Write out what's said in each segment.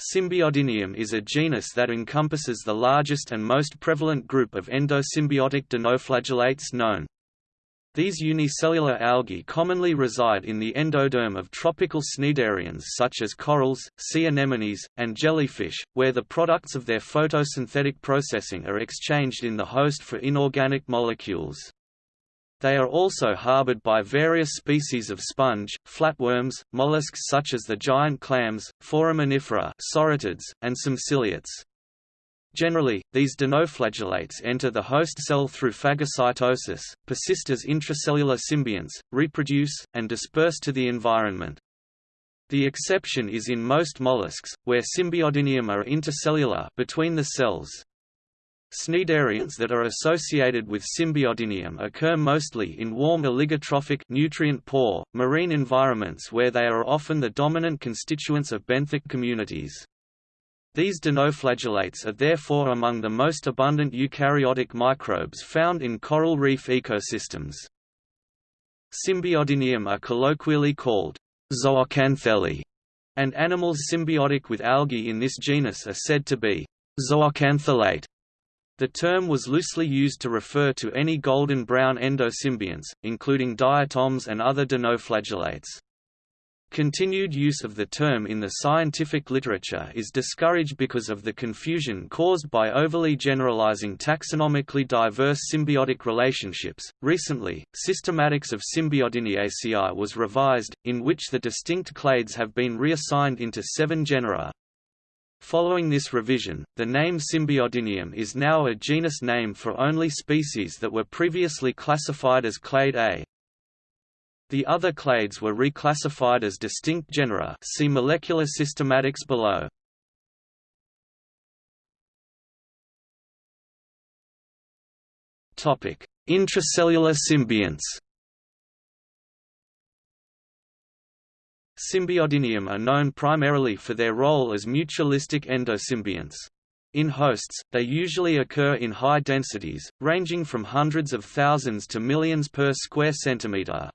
Symbiodinium is a genus that encompasses the largest and most prevalent group of endosymbiotic dinoflagellates known. These unicellular algae commonly reside in the endoderm of tropical cnidarians such as corals, sea anemones, and jellyfish, where the products of their photosynthetic processing are exchanged in the host for inorganic molecules. They are also harbored by various species of sponge, flatworms, mollusks such as the giant clams, foraminifera soritids, and some ciliates. Generally, these dinoflagellates enter the host cell through phagocytosis, persist as intracellular symbionts, reproduce, and disperse to the environment. The exception is in most mollusks, where Symbiodinium are intercellular between the cells. Cnidarians that are associated with Symbiodinium occur mostly in warm oligotrophic nutrient-poor, marine environments where they are often the dominant constituents of benthic communities. These dinoflagellates are therefore among the most abundant eukaryotic microbes found in coral reef ecosystems. Symbiodinium are colloquially called zooxanthellae, and animals symbiotic with algae in this genus are said to be zooxanthellate. The term was loosely used to refer to any golden-brown endosymbionts, including diatoms and other dinoflagellates. Continued use of the term in the scientific literature is discouraged because of the confusion caused by overly generalizing taxonomically diverse symbiotic relationships. Recently, Systematics of Symbiodiniaceae was revised, in which the distinct clades have been reassigned into seven genera, Following this revision, the name Symbiodinium is now a genus name for only species that were previously classified as clade A. The other clades were reclassified as distinct genera see molecular systematics below. Intracellular symbionts Symbiodinium are known primarily for their role as mutualistic endosymbionts. In hosts, they usually occur in high densities, ranging from hundreds of thousands to millions per square centimeter.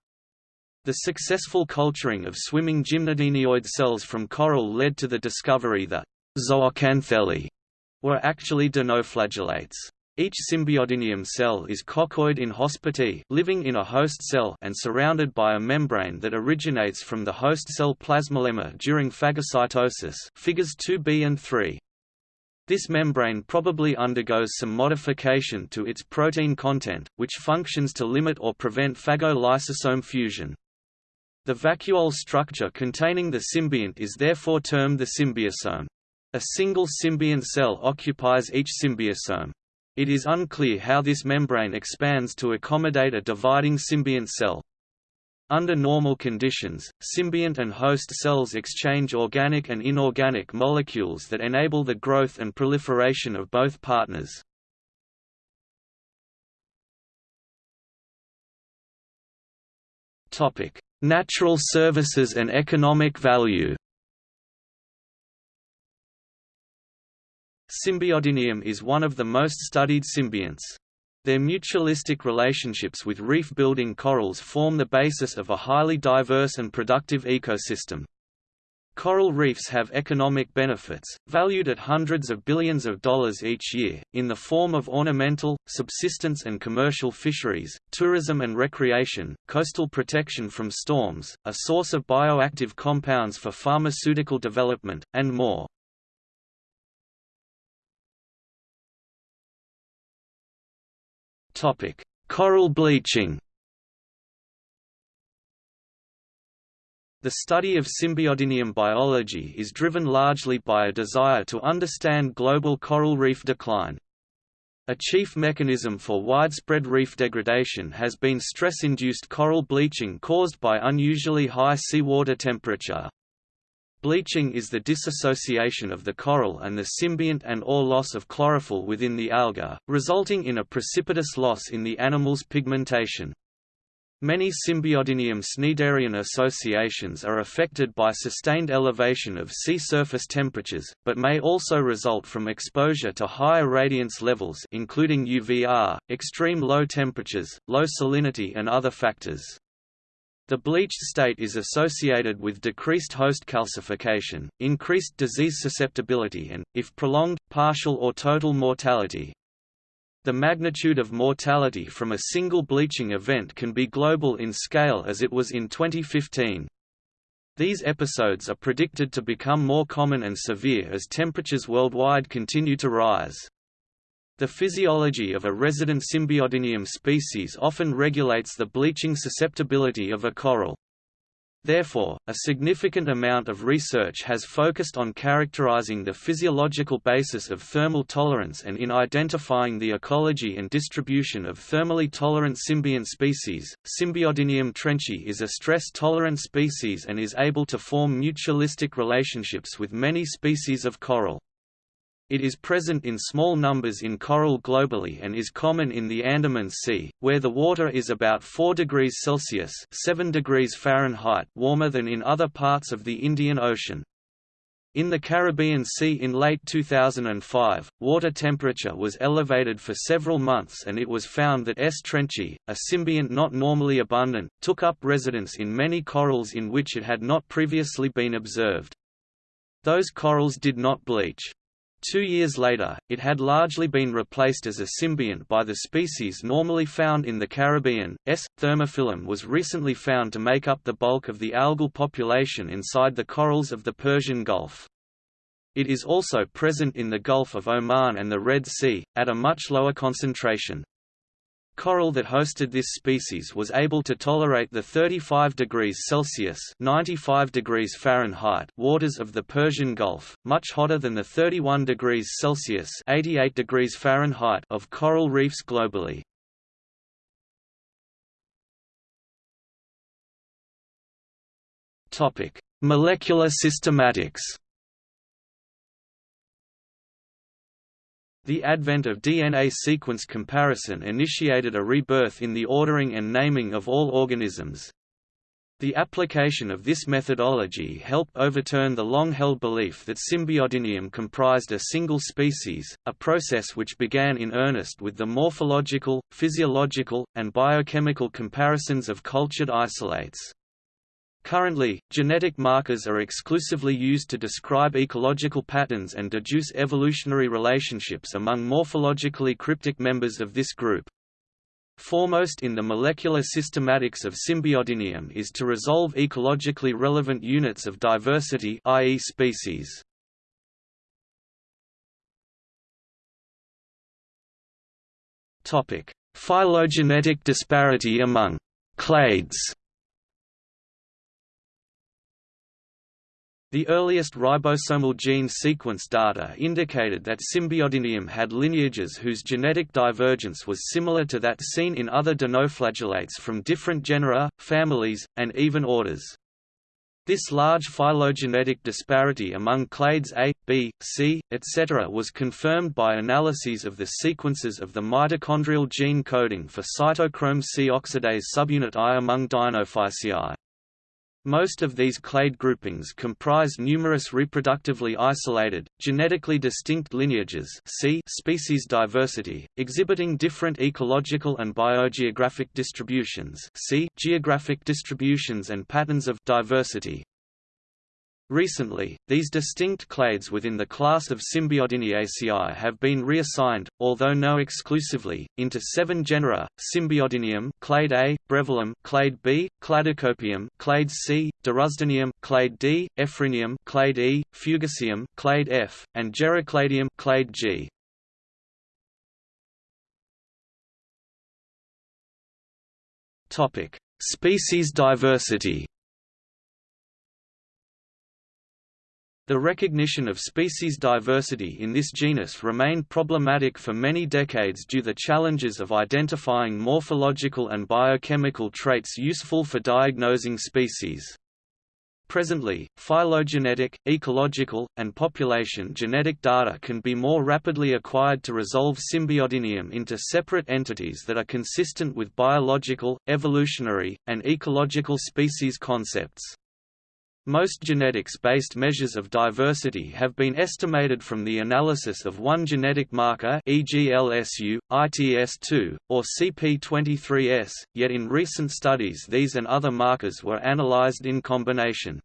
The successful culturing of swimming gymnodinioid cells from coral led to the discovery that zooxanthellae were actually dinoflagellates. Each symbiodinium cell is coccoid in hospite living in a host cell and surrounded by a membrane that originates from the host cell plasmalemma during phagocytosis figures 2b and 3. This membrane probably undergoes some modification to its protein content, which functions to limit or prevent phagolysosome fusion. The vacuole structure containing the symbiont is therefore termed the symbiosome. A single symbiont cell occupies each symbiosome. It is unclear how this membrane expands to accommodate a dividing symbiont cell. Under normal conditions, symbiont and host cells exchange organic and inorganic molecules that enable the growth and proliferation of both partners. Natural services and economic value Symbiodinium is one of the most studied symbionts. Their mutualistic relationships with reef-building corals form the basis of a highly diverse and productive ecosystem. Coral reefs have economic benefits, valued at hundreds of billions of dollars each year, in the form of ornamental, subsistence and commercial fisheries, tourism and recreation, coastal protection from storms, a source of bioactive compounds for pharmaceutical development, and more. Topic: Coral bleaching. The study of symbiodinium biology is driven largely by a desire to understand global coral reef decline. A chief mechanism for widespread reef degradation has been stress-induced coral bleaching caused by unusually high seawater temperature. Bleaching is the dissociation of the coral and the symbiont and or loss of chlorophyll within the alga, resulting in a precipitous loss in the animal's pigmentation. Many Symbiodinium cnidarian associations are affected by sustained elevation of sea surface temperatures, but may also result from exposure to higher radiance levels including UVR, extreme low temperatures, low salinity and other factors. The bleached state is associated with decreased host calcification, increased disease susceptibility and, if prolonged, partial or total mortality. The magnitude of mortality from a single bleaching event can be global in scale as it was in 2015. These episodes are predicted to become more common and severe as temperatures worldwide continue to rise. The physiology of a resident Symbiodinium species often regulates the bleaching susceptibility of a coral. Therefore, a significant amount of research has focused on characterizing the physiological basis of thermal tolerance and in identifying the ecology and distribution of thermally tolerant symbiont species. Symbiodinium trenchii is a stress-tolerant species and is able to form mutualistic relationships with many species of coral. It is present in small numbers in coral globally and is common in the Andaman Sea, where the water is about 4 degrees Celsius 7 degrees Fahrenheit warmer than in other parts of the Indian Ocean. In the Caribbean Sea in late 2005, water temperature was elevated for several months and it was found that S. trenchii, a symbiont not normally abundant, took up residence in many corals in which it had not previously been observed. Those corals did not bleach. Two years later, it had largely been replaced as a symbiont by the species normally found in the Caribbean. S. thermophilum was recently found to make up the bulk of the algal population inside the corals of the Persian Gulf. It is also present in the Gulf of Oman and the Red Sea, at a much lower concentration. Coral that hosted this species was able to tolerate the 35 degrees Celsius (95 degrees Fahrenheit) waters of the Persian Gulf, much hotter than the 31 degrees Celsius (88 degrees Fahrenheit) of coral reefs globally. Molecular systematics. The advent of DNA sequence comparison initiated a rebirth in the ordering and naming of all organisms. The application of this methodology helped overturn the long-held belief that Symbiodinium comprised a single species, a process which began in earnest with the morphological, physiological, and biochemical comparisons of cultured isolates. Currently, genetic markers are exclusively used to describe ecological patterns and deduce evolutionary relationships among morphologically cryptic members of this group. Foremost in the molecular systematics of Symbiodinium is to resolve ecologically relevant units of diversity i.e. species. Phylogenetic disparity among clades The earliest ribosomal gene sequence data indicated that Symbiodinium had lineages whose genetic divergence was similar to that seen in other dinoflagellates from different genera, families, and even orders. This large phylogenetic disparity among clades A, B, C, etc. was confirmed by analyses of the sequences of the mitochondrial gene coding for cytochrome C oxidase subunit I among Dinophyceae. Most of these clade groupings comprise numerous reproductively isolated, genetically distinct lineages see species diversity, exhibiting different ecological and biogeographic distributions see geographic distributions and patterns of diversity. Recently, these distinct clades within the class of Symbiodiniaceae have been reassigned, although no exclusively, into seven genera: Symbiodinium, clade A, Breviolum, clade B, Cladocopium, clade C, Durusdinium, clade D, Effrenium, clade E, Fugacium, clade F, and Gerakladium, clade G. Topic: Species diversity. The recognition of species diversity in this genus remained problematic for many decades due to the challenges of identifying morphological and biochemical traits useful for diagnosing species. Presently, phylogenetic, ecological, and population genetic data can be more rapidly acquired to resolve Symbiodinium into separate entities that are consistent with biological, evolutionary, and ecological species concepts. Most genetics-based measures of diversity have been estimated from the analysis of one genetic marker e.g. LSU, ITS2, or CP23S, yet in recent studies these and other markers were analyzed in combination.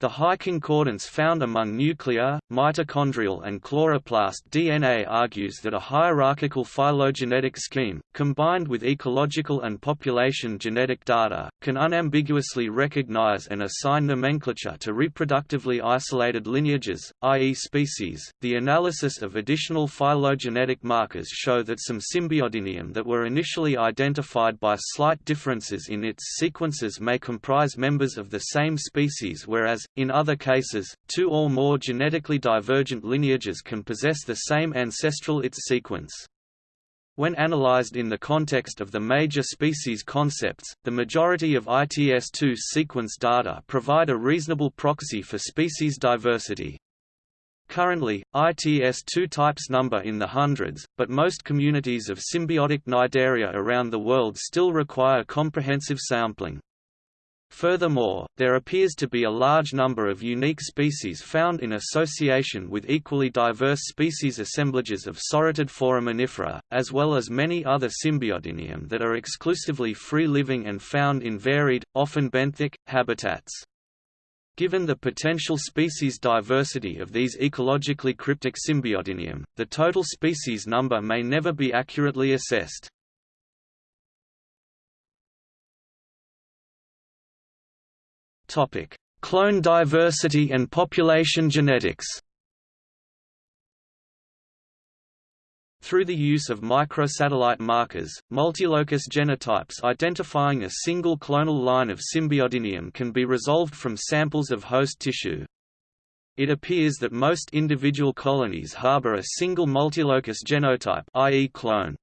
The high concordance found among nuclear, mitochondrial and chloroplast DNA argues that a hierarchical phylogenetic scheme, combined with ecological and population genetic data, can unambiguously recognize and assign nomenclature to reproductively isolated lineages, i.e. species. The analysis of additional phylogenetic markers show that some Symbiodinium that were initially identified by slight differences in its sequences may comprise members of the same species whereas, in other cases, two or more genetically divergent lineages can possess the same ancestral ITS sequence. When analyzed in the context of the major species concepts, the majority of ITS2 sequence data provide a reasonable proxy for species diversity. Currently, ITS2 types number in the hundreds, but most communities of symbiotic cnidaria around the world still require comprehensive sampling. Furthermore, there appears to be a large number of unique species found in association with equally diverse species assemblages of sauroid foraminifera, as well as many other Symbiodinium that are exclusively free-living and found in varied, often benthic, habitats. Given the potential species diversity of these ecologically cryptic Symbiodinium, the total species number may never be accurately assessed. Topic: Clone diversity and population genetics. Through the use of microsatellite markers, multilocus genotypes identifying a single clonal line of Symbiodinium can be resolved from samples of host tissue. It appears that most individual colonies harbor a single multilocus genotype i.e. clone.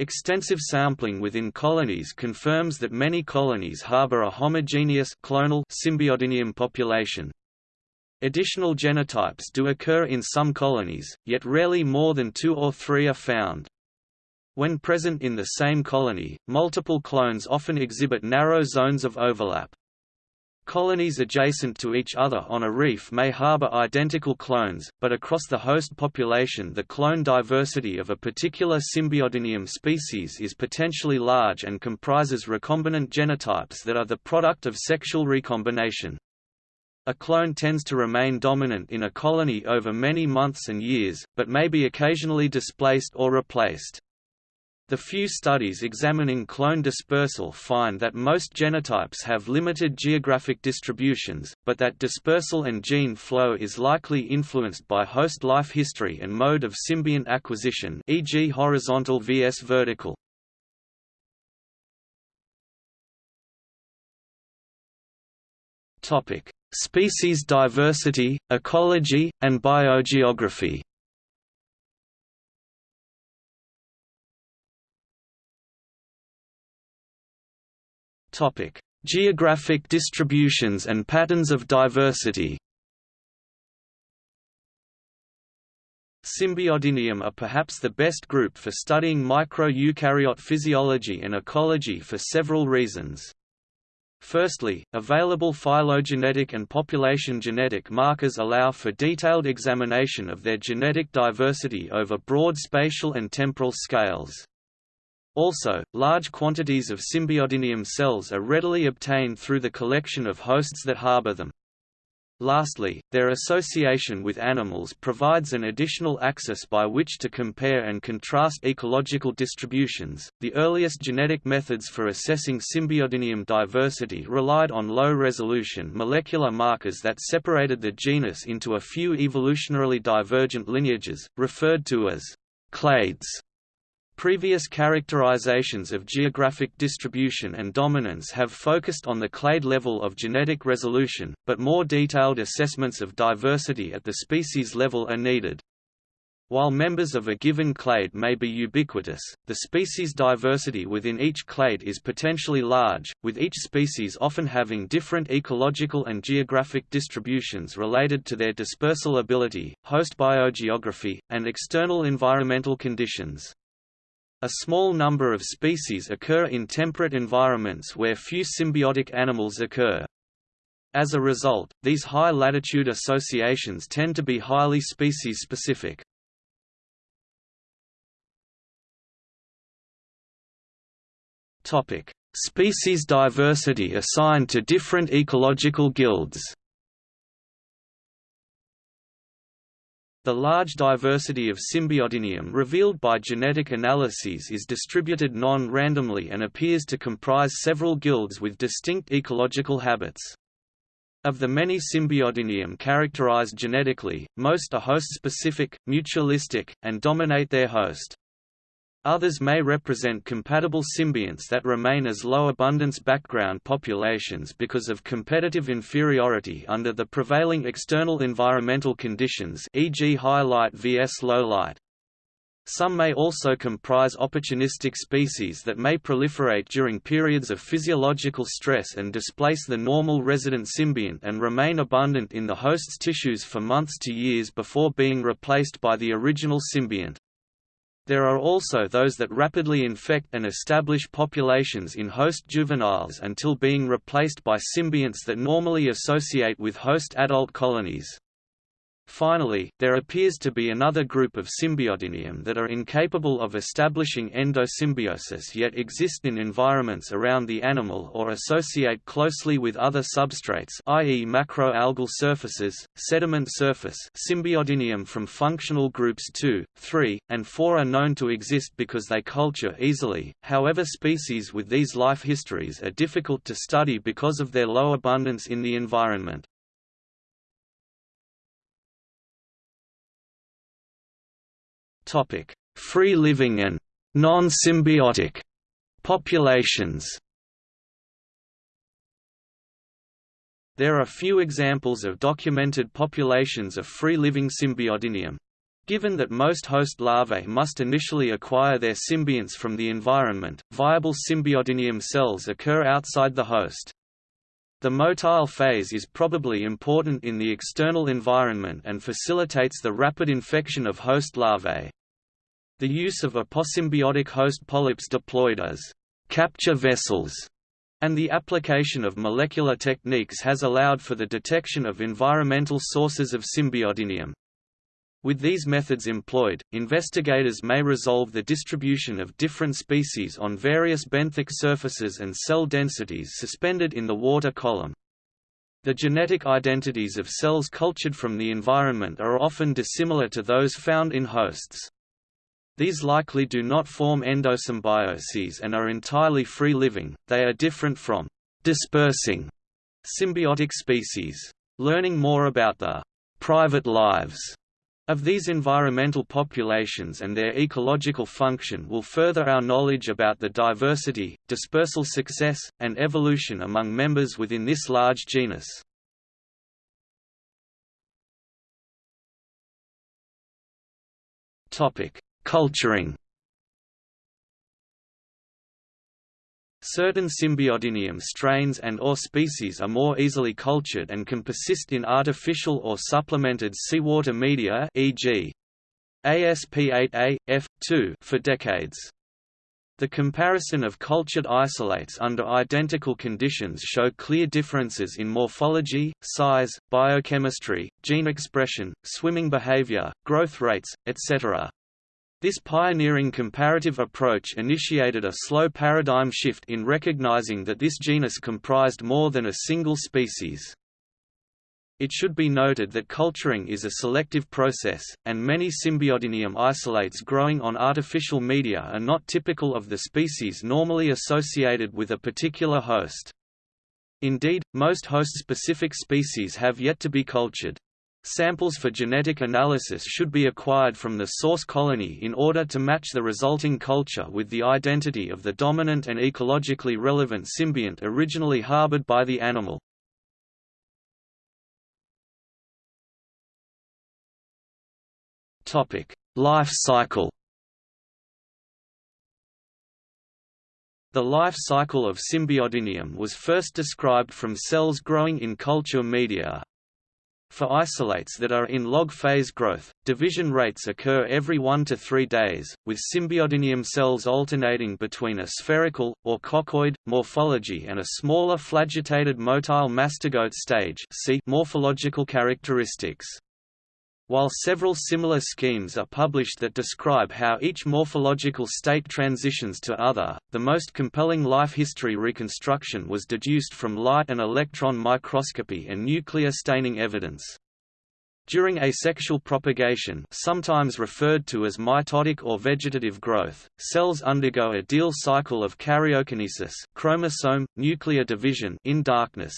Extensive sampling within colonies confirms that many colonies harbor a homogeneous clonal Symbiodinium population. Additional genotypes do occur in some colonies, yet rarely more than two or three are found. When present in the same colony, multiple clones often exhibit narrow zones of overlap. Colonies adjacent to each other on a reef may harbor identical clones, but across the host population the clone diversity of a particular Symbiodinium species is potentially large and comprises recombinant genotypes that are the product of sexual recombination. A clone tends to remain dominant in a colony over many months and years, but may be occasionally displaced or replaced. The few studies examining clone dispersal find that most genotypes have limited geographic distributions, but that dispersal and gene flow is likely influenced by host life history and mode of symbiont acquisition e.g. horizontal vs vertical. Species diversity, ecology, and biogeography Topic: Geographic distributions and patterns of diversity. Symbiodinium are perhaps the best group for studying micro-eukaryote physiology and ecology for several reasons. Firstly, available phylogenetic and population genetic markers allow for detailed examination of their genetic diversity over broad spatial and temporal scales. Also, large quantities of Symbiodinium cells are readily obtained through the collection of hosts that harbor them. Lastly, their association with animals provides an additional axis by which to compare and contrast ecological distributions. The earliest genetic methods for assessing Symbiodinium diversity relied on low resolution molecular markers that separated the genus into a few evolutionarily divergent lineages, referred to as clades. Previous characterizations of geographic distribution and dominance have focused on the clade level of genetic resolution, but more detailed assessments of diversity at the species level are needed. While members of a given clade may be ubiquitous, the species diversity within each clade is potentially large, with each species often having different ecological and geographic distributions related to their dispersal ability, host biogeography, and external environmental conditions. A small number of species occur in temperate environments where few symbiotic animals occur. As a result, these high-latitude associations tend to be highly species-specific. Species diversity assigned to different ecological guilds The large diversity of Symbiodinium revealed by genetic analyses is distributed non-randomly and appears to comprise several guilds with distinct ecological habits. Of the many Symbiodinium characterized genetically, most are host-specific, mutualistic, and dominate their host. Others may represent compatible symbionts that remain as low-abundance background populations because of competitive inferiority under the prevailing external environmental conditions e.g. high light vs low light. Some may also comprise opportunistic species that may proliferate during periods of physiological stress and displace the normal resident symbiont and remain abundant in the host's tissues for months to years before being replaced by the original symbiont. There are also those that rapidly infect and establish populations in host juveniles until being replaced by symbionts that normally associate with host adult colonies. Finally, there appears to be another group of Symbiodinium that are incapable of establishing endosymbiosis yet exist in environments around the animal or associate closely with other substrates i.e. macroalgal surfaces, sediment surface Symbiodinium from functional groups 2, 3, and 4 are known to exist because they culture easily, however species with these life histories are difficult to study because of their low abundance in the environment. Topic: Free living and non-symbiotic populations. There are few examples of documented populations of free-living Symbiodinium. Given that most host larvae must initially acquire their symbionts from the environment, viable Symbiodinium cells occur outside the host. The motile phase is probably important in the external environment and facilitates the rapid infection of host larvae. The use of aposymbiotic host polyps deployed as capture vessels and the application of molecular techniques has allowed for the detection of environmental sources of symbiodinium. With these methods employed, investigators may resolve the distribution of different species on various benthic surfaces and cell densities suspended in the water column. The genetic identities of cells cultured from the environment are often dissimilar to those found in hosts. These likely do not form endosymbioses and are entirely free-living, they are different from dispersing symbiotic species. Learning more about the private lives of these environmental populations and their ecological function will further our knowledge about the diversity, dispersal success, and evolution among members within this large genus. Topic: Culturing Certain Symbiodinium strains and or species are more easily cultured and can persist in artificial or supplemented seawater media e.g. ASP8A, F2 for decades. The comparison of cultured isolates under identical conditions show clear differences in morphology, size, biochemistry, gene expression, swimming behavior, growth rates, etc. This pioneering comparative approach initiated a slow paradigm shift in recognizing that this genus comprised more than a single species. It should be noted that culturing is a selective process, and many Symbiodinium isolates growing on artificial media are not typical of the species normally associated with a particular host. Indeed, most host-specific species have yet to be cultured. Samples for genetic analysis should be acquired from the source colony in order to match the resulting culture with the identity of the dominant and ecologically relevant symbiont originally harbored by the animal. Life cycle The life cycle of Symbiodinium was first described from cells growing in culture media, For isolates that are in log phase growth, division rates occur every 1 to 3 days, with symbiodinium cells alternating between a spherical, or coccoid, morphology and a smaller flagellated motile mastigote stage see morphological characteristics. While several similar schemes are published that describe how each morphological state transitions to other, the most compelling life history reconstruction was deduced from light and electron microscopy and nuclear staining evidence. During asexual propagation sometimes referred to as mitotic or vegetative growth, cells undergo a diel cycle of karyokinesis chromosome, nuclear division in darkness,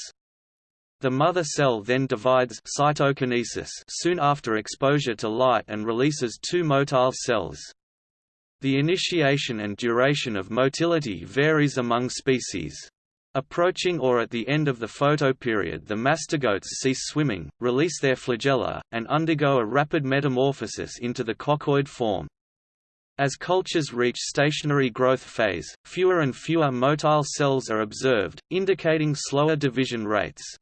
the mother cell then divides cytokinesis soon after exposure to light and releases two motile cells. The initiation and duration of motility varies among species. Approaching or at the end of the photoperiod the mastigotes cease swimming, release their flagella, and undergo a rapid metamorphosis into the coccoid form. As cultures reach stationary growth phase, fewer and fewer motile cells are observed, indicating slower division rates.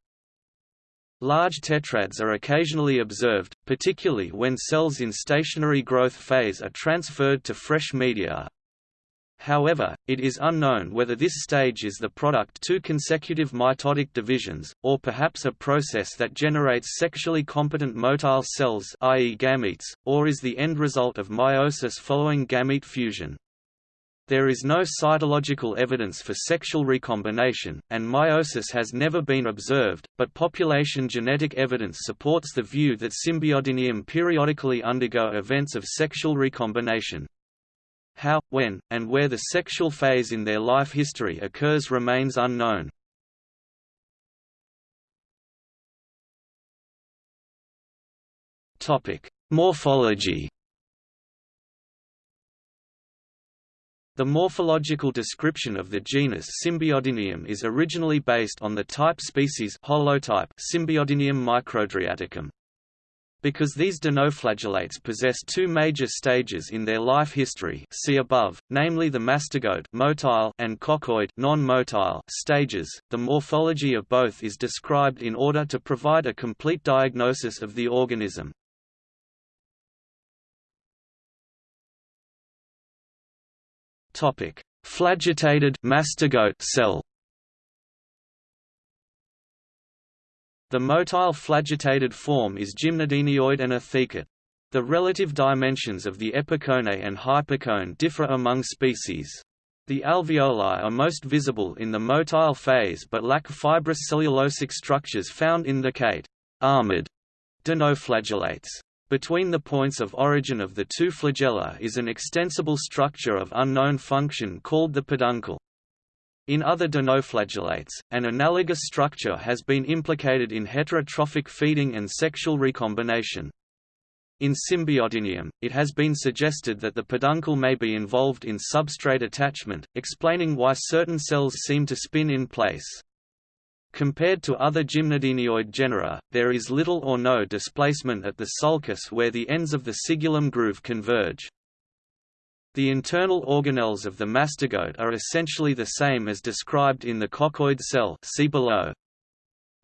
Large tetrads are occasionally observed, particularly when cells in stationary growth phase are transferred to fresh media. However, it is unknown whether this stage is the product two consecutive mitotic divisions, or perhaps a process that generates sexually competent motile cells i.e. gametes, or is the end result of meiosis following gamete fusion. There is no cytological evidence for sexual recombination, and meiosis has never been observed, but population genetic evidence supports the view that Symbiodinium periodically undergo events of sexual recombination. How, when, and where the sexual phase in their life history occurs remains unknown. Morphology The morphological description of the genus Symbiodinium is originally based on the type species holotype Symbiodinium microadriaticum. Because these dinoflagellates possess two major stages in their life history see above, namely the mastigote motile and coccoid non-motile stages, the morphology of both is described in order to provide a complete diagnosis of the organism. Topic: Flagellated mastigote cell. The motile flagellated form is gymnodinioid and athecate. The relative dimensions of the epicone and hypocone differ among species. The alveoli are most visible in the motile phase but lack fibrous cellulosic structures found in the cate armored dinoflagellates. Between the points of origin of the two flagella is an extensible structure of unknown function called the peduncle. In other dinoflagellates, an analogous structure has been implicated in heterotrophic feeding and sexual recombination. In Symbiodinium, it has been suggested that the peduncle may be involved in substrate attachment, explaining why certain cells seem to spin in place. Compared to other gymnodinioid genera, there is little or no displacement at the sulcus where the ends of the cingulum groove converge. The internal organelles of the mastigote are essentially the same as described in the coccoid cell see below.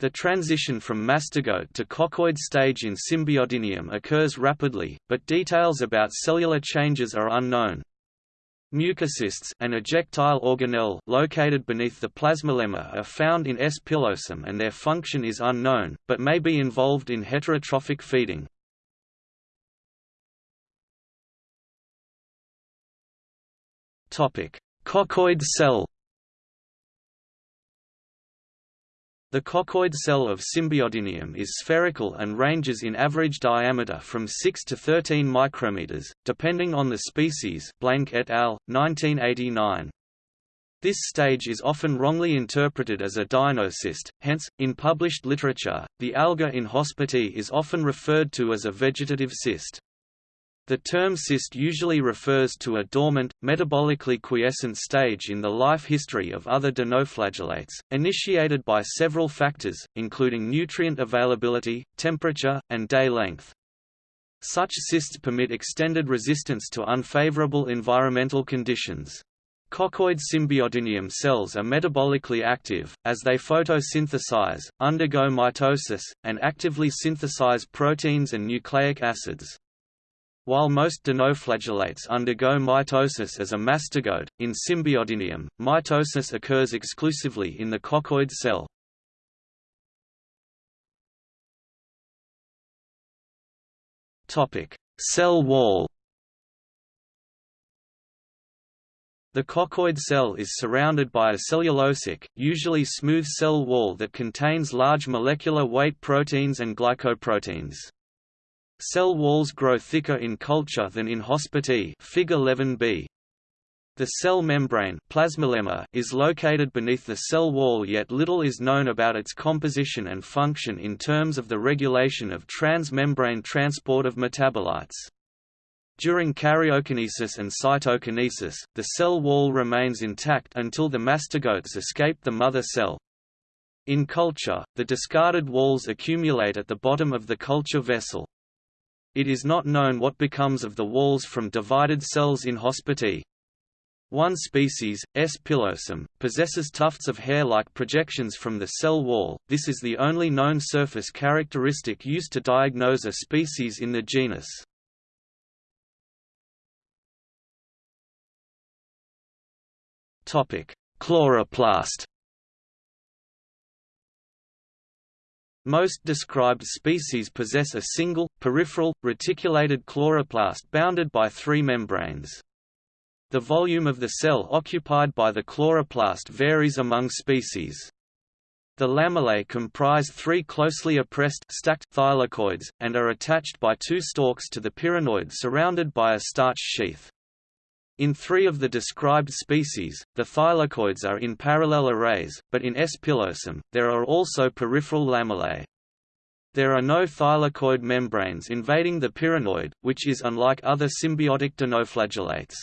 The transition from mastigote to coccoid stage in Symbiodinium occurs rapidly, but details about cellular changes are unknown. Mucocysts an ejectile organelle located beneath the plasmalemma are found in S. pilosum and their function is unknown, but may be involved in heterotrophic feeding. Coccoid cell The coccoid cell of Symbiodinium is spherical and ranges in average diameter from 6 to 13 micrometers, depending on the species Blank et al., 1989. This stage is often wrongly interpreted as a dinocyst, hence, in published literature, the alga in hospite is often referred to as a vegetative cyst. The term cyst usually refers to a dormant, metabolically quiescent stage in the life history of other dinoflagellates, initiated by several factors, including nutrient availability, temperature, and day length. Such cysts permit extended resistance to unfavorable environmental conditions. Coccoid symbiodinium cells are metabolically active, as they photosynthesize, undergo mitosis, and actively synthesize proteins and nucleic acids. While most dinoflagellates undergo mitosis as a mastigote, in Symbiodinium, mitosis occurs exclusively in the coccoid cell. cell wall The coccoid cell is surrounded by a cellulosic, usually smooth cell wall that contains large molecular weight proteins and glycoproteins. Cell walls grow thicker in culture than in hospite figure 11b. The cell membrane plasmalemma is located beneath the cell wall yet little is known about its composition and function in terms of the regulation of transmembrane transport of metabolites. During karyokinesis and cytokinesis, the cell wall remains intact until the mastigotes escape the mother cell. In culture, the discarded walls accumulate at the bottom of the culture vessel. It is not known what becomes of the walls from divided cells in hospite. One species, S. pilosum, possesses tufts of hair-like projections from the cell wall, this is the only known surface characteristic used to diagnose a species in the genus. Topic: Chloroplast Most described species possess a single, peripheral, reticulated chloroplast bounded by three membranes. The volume of the cell occupied by the chloroplast varies among species. The lamellae comprise three closely appressed stacked thylakoids, and are attached by two stalks to the pyrenoid surrounded by a starch sheath. In three of the described species, the thylakoids are in parallel arrays, but in S. pilosum, there are also peripheral lamellae. There are no thylakoid membranes invading the pyrenoid, which is unlike other symbiotic dinoflagellates.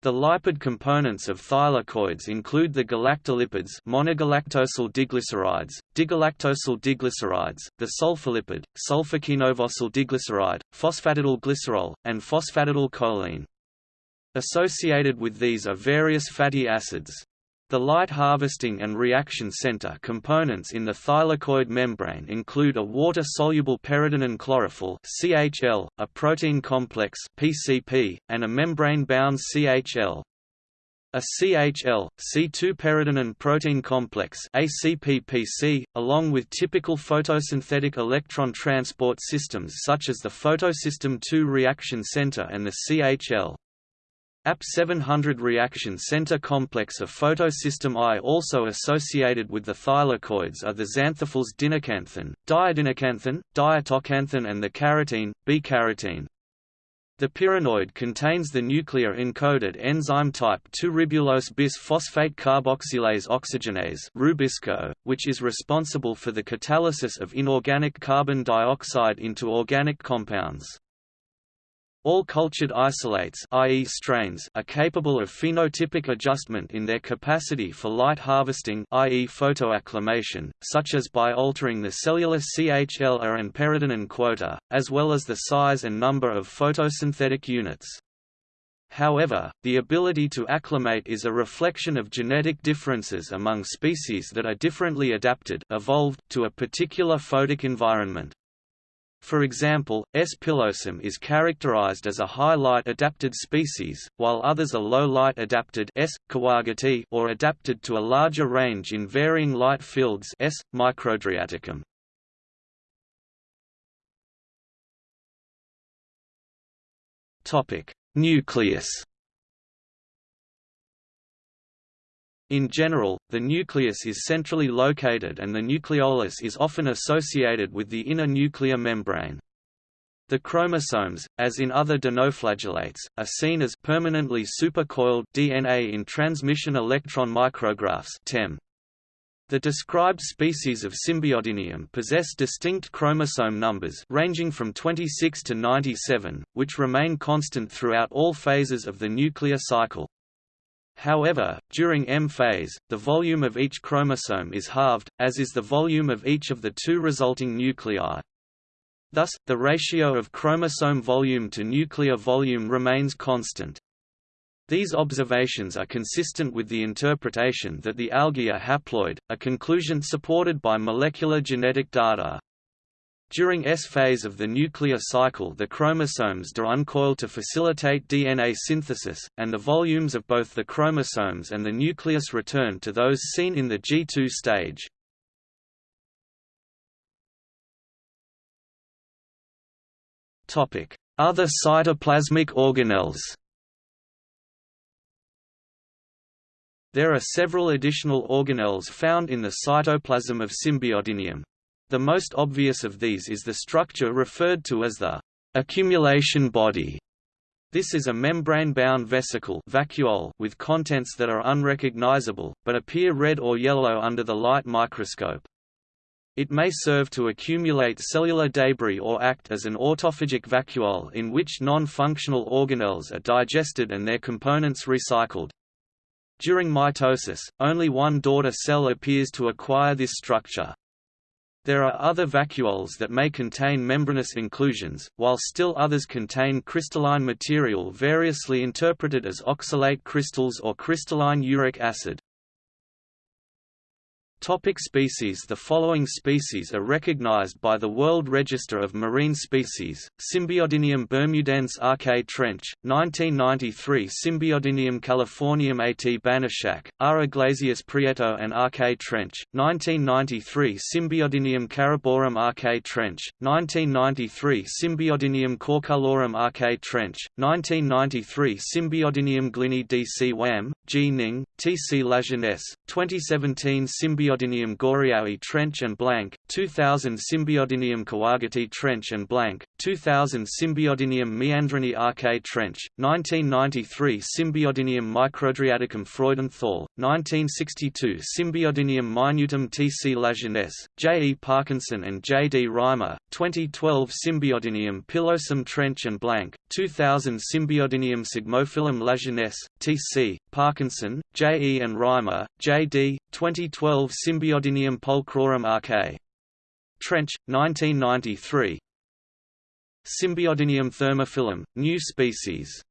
The lipid components of thylakoids include the galactolipids monogalactosyl diglycerides, digalactosyl diglycerides, the sulfolipid, sulfoquinovosyl diglyceride, phosphatidyl glycerol, and phosphatidyl choline. Associated with these are various fatty acids. The light harvesting and reaction center components in the thylakoid membrane include a water-soluble peridinin chlorophyll (CHL), a protein complex (PCP), and a membrane-bound CHL. A CHL, C2 peridinin protein complex ACPPC, along with typical photosynthetic electron transport systems such as the photosystem II reaction center and the CHL. AP700 reaction center complex of photosystem I also associated with the thylakoids are the xanthophylls dinoxanthin, diadinoxanthin, diatoxanthin and the carotene, B-carotene. The pyrenoid contains the nuclear-encoded enzyme type 2 ribulose bis phosphate carboxylase oxygenase Rubisco, which is responsible for the catalysis of inorganic carbon dioxide into organic compounds. All cultured isolates i.e. strains are capable of phenotypic adjustment in their capacity for light harvesting i.e. photoacclimation, such as by altering the cellular CHLA and peridinin quota, as well as the size and number of photosynthetic units. However, the ability to acclimate is a reflection of genetic differences among species that are differently adapted evolved to a particular photic environment. For example, S. pilosum is characterized as a high-light adapted species, while others are low-light adapted S. or adapted to a larger range in varying light fields S. microadriaticum. Nucleus In general, the nucleus is centrally located and the nucleolus is often associated with the inner nuclear membrane. The chromosomes, as in other dinoflagellates, are seen as permanently supercoiled DNA in transmission electron micrographs (TEM). The described species of Symbiodinium possess distinct chromosome numbers ranging from 26 to 97, which remain constant throughout all phases of the nuclear cycle. However, during M phase, the volume of each chromosome is halved, as is the volume of each of the two resulting nuclei. Thus, the ratio of chromosome volume to nuclear volume remains constant. These observations are consistent with the interpretation that the algae are haploid, a conclusion supported by molecular genetic data. During S phase of the nuclear cycle the chromosomes do uncoil to facilitate DNA synthesis, and the volumes of both the chromosomes and the nucleus return to those seen in the G2 stage. Other cytoplasmic organelles There are several additional organelles found in the cytoplasm of Symbiodinium. The most obvious of these is the structure referred to as the accumulation body. This is a membrane-bound vesicle vacuole with contents that are unrecognizable, but appear red or yellow under the light microscope. It may serve to accumulate cellular debris or act as an autophagic vacuole in which non-functional organelles are digested and their components recycled. During mitosis, only one daughter cell appears to acquire this structure. There are other vacuoles that may contain membranous inclusions, while still others contain crystalline material variously interpreted as oxalate crystals or crystalline uric acid. Topic species The following species are recognized by the World Register of Marine Species, Symbiodinium bermudense RK Trench, 1993 Symbiodinium californium AT Banaszak, R. Iglesias Prieto and RK Trench, 1993 Symbiodinium cariborum RK Trench, 1993 Symbiodinium corculorum RK Trench, 1993 Symbiodinium glynni DC Wham, G. Ning, T. C. Lajeunesse, 2017 Symbiodinium Symbiodinium Goreaui Trench and Blank, 2000 Symbiodinium Kawagutii Trench and Blank, 2000 Symbiodinium meandrinae Arche Trench, 1993 Symbiodinium microadriaticum Freudenthal, 1962 Symbiodinium minutum T.C. Lajeunesse, J. E. Parkinson and J. D. Reimer, 2012 Symbiodinium pilosum Trench and Blank, 2000 Symbiodinium psygmophilum Lajeunesse, T.C., Parkinson, J. E. and Reimer, J. D., 2012 Symbiodinium pulchrorum RK. Trench, 1993 Symbiodinium thermophilum, new species